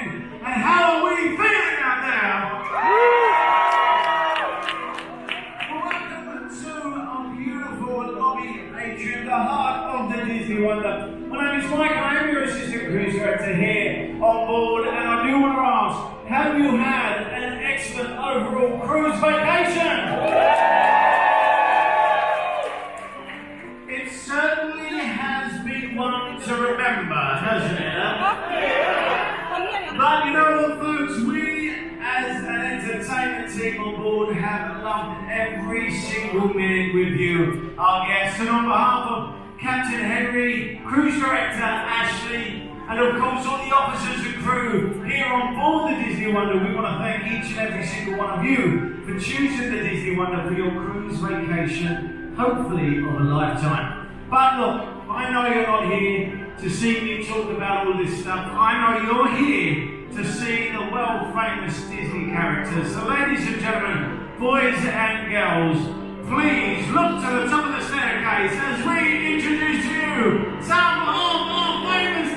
And how are we feeling out there? Welcome to our beautiful lobby atrium, the heart of the Disney Wonder. My name is Mike, I am your assistant cruise director here on board, and I do want to ask, have you had an excellent overall cruise vacation? It certainly has been one to remember, hasn't it? But you know what, folks? We, as an entertainment team on board, have loved every single minute with you, our guests. And on behalf of Captain Henry, Cruise Director Ashley, and of course all the officers and crew here on board the Disney Wonder, we want to thank each and every single one of you for choosing the Disney Wonder for your cruise vacation, hopefully of a lifetime. But look, I know you're not here to see me talk about all this stuff. I know you're here to see the world famous Disney characters. So, ladies and gentlemen, boys and girls, please look to the top of the staircase as we introduce you some of our famous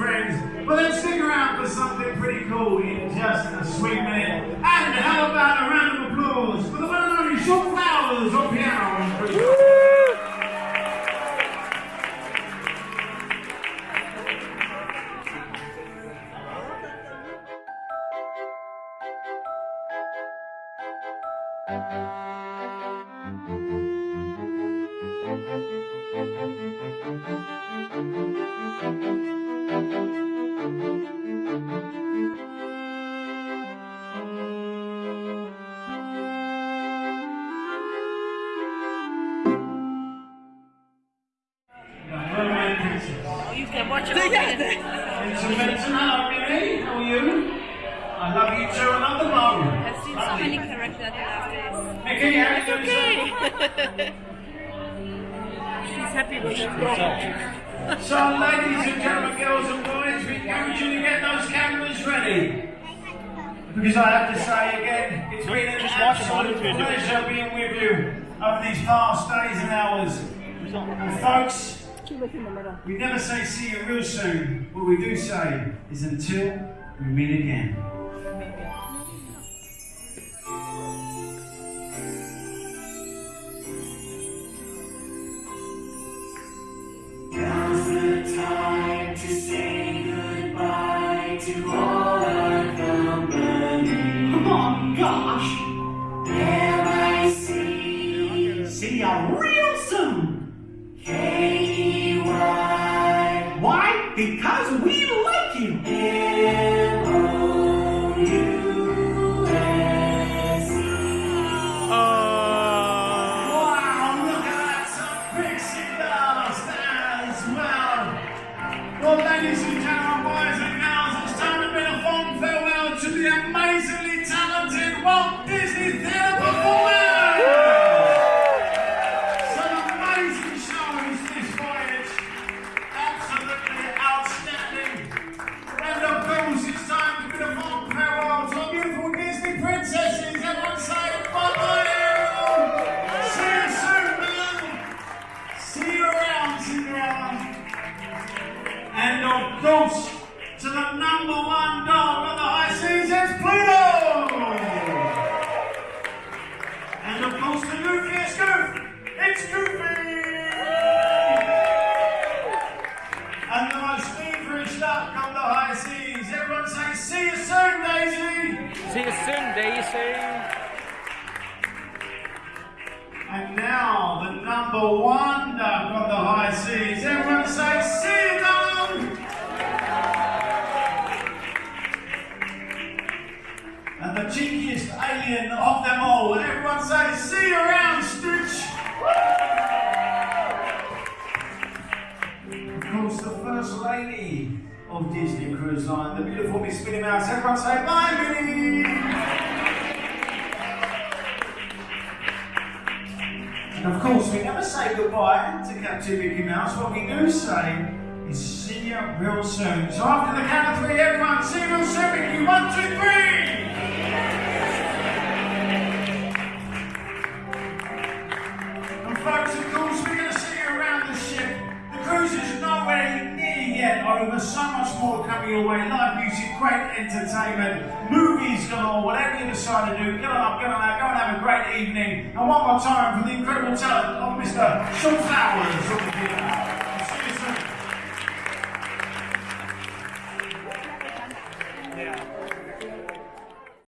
friends. But then stick around for something pretty cool in just a sweet minute. And how about a round of applause for the one and only Sean Flowers on piano Princess. Mermaid You Oh, can watch it all again. Vincent Benson, hello, How are you? I love you too. I love the mom. I've seen so many characters the last days. Mickey, how? Okay. She's happy with it. So, ladies and gentlemen, girls and boys, we encourage you to get those cameras ready. Because I have to say again, it's been an Just watch it, absolute what if you do pleasure being with you over these past days and hours. And folks, we never say see you real soon. What we do say is until we meet again. Gosh! There I see See you real soon! K-E-Y Why? Because we like you! M-O-U-S-E. Oh. Oh. Wow, look at that, some pixie dust as well. Well, ladies and gentlemen, boys and talented And of course, the Goofy is goof, It's Goofy! And the most feverish duck on the high seas. Everyone say, see you soon, Daisy! See you soon, Daisy! And now, the number one duck on the high seas. Everyone say, see you, Daisy! Cheekiest alien of them all. And everyone say, see you around, Stitch. Of course, the first lady of Disney Cruise Line, the beautiful Miss Minnie Mouse. Everyone say, bye, Minnie. And of course, we never say goodbye to Captain Mickey Mouse. What we do say is see you real soon. So after the count of three, everyone, see you real soon, Mickey. One, two, three. So much more coming your way. Live music, great entertainment, movies galore, whatever you decide to do, get on up, get on out, go and have a great evening. And one more time for the incredible talent of Mr. Sean Flowers.